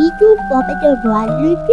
이주고 배저 뭐하는 죄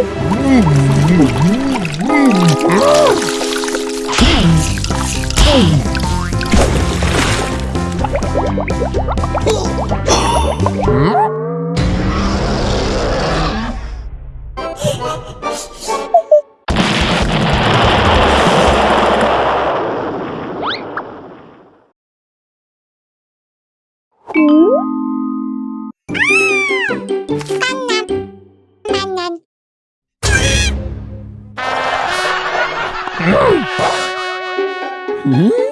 Anna. Mm-hmm.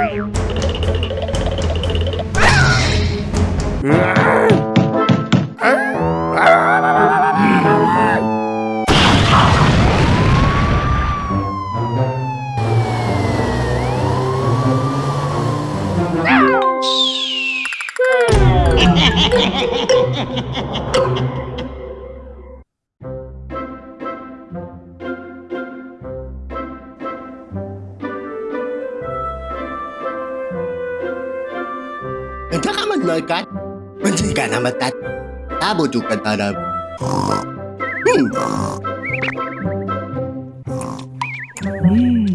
Ha ha ha ha Benci kan? Menjaga nama tat. Tabu tu kan tada. Hmm. Hmm.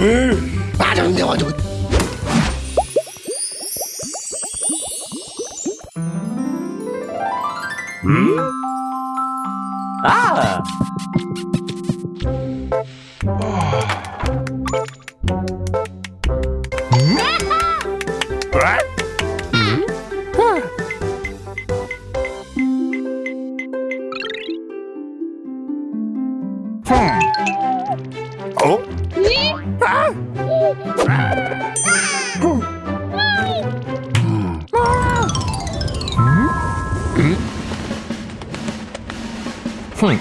음, 맞아, 근데 맞아. 음? 음? Hmm.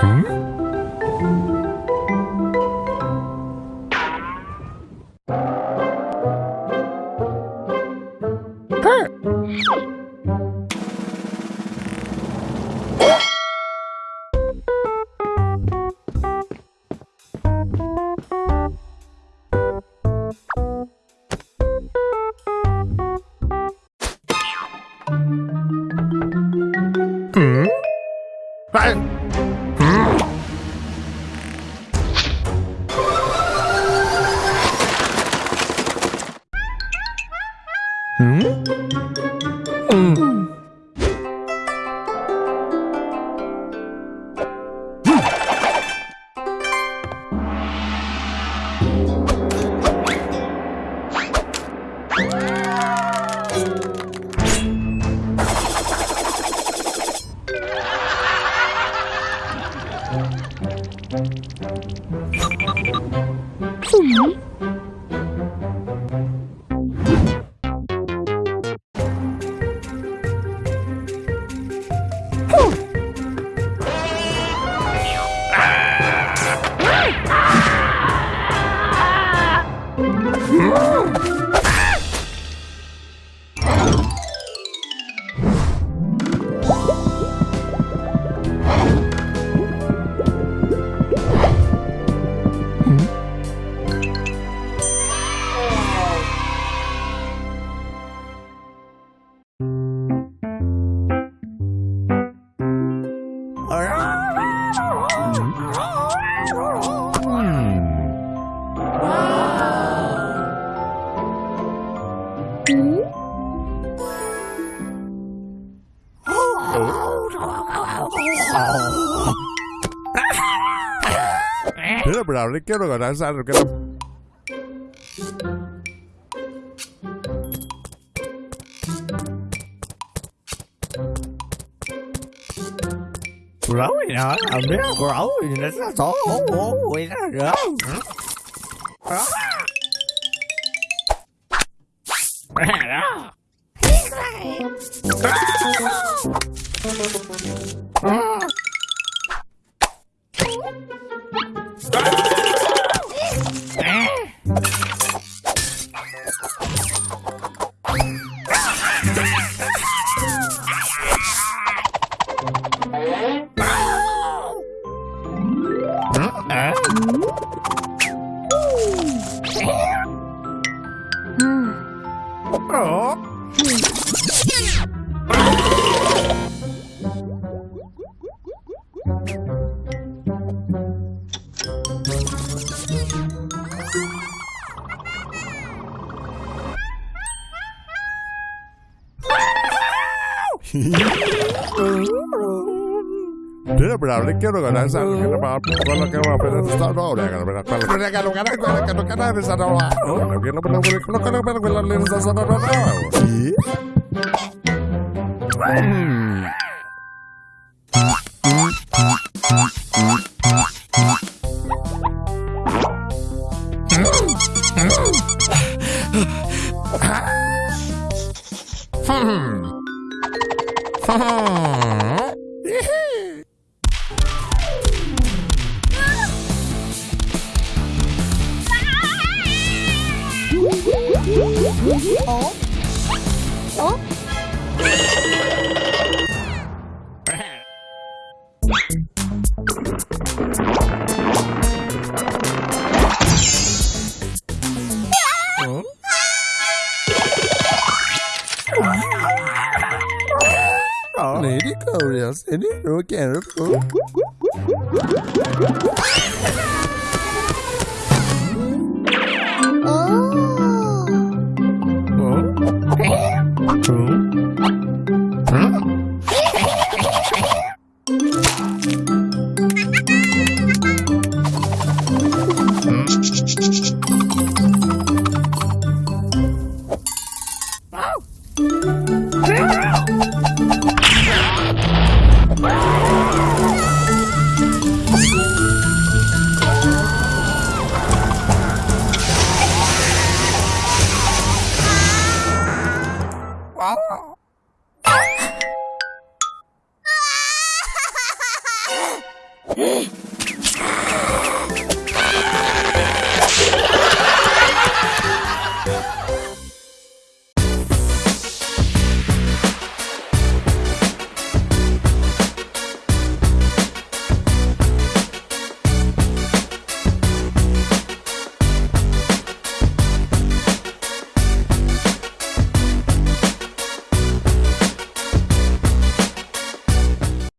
Hmm? Huh. Bảo nó kêu nó Thế là bảo nó kêu nó gọi là sao rồi cái nó bảo con là cái mà phải nó đó này cái nó cái nó cái nó Debra, le quiero ganar esa que va que va a poner esta hora, que no home. else in it. Okay. Oh. Oh. oh. பாவம்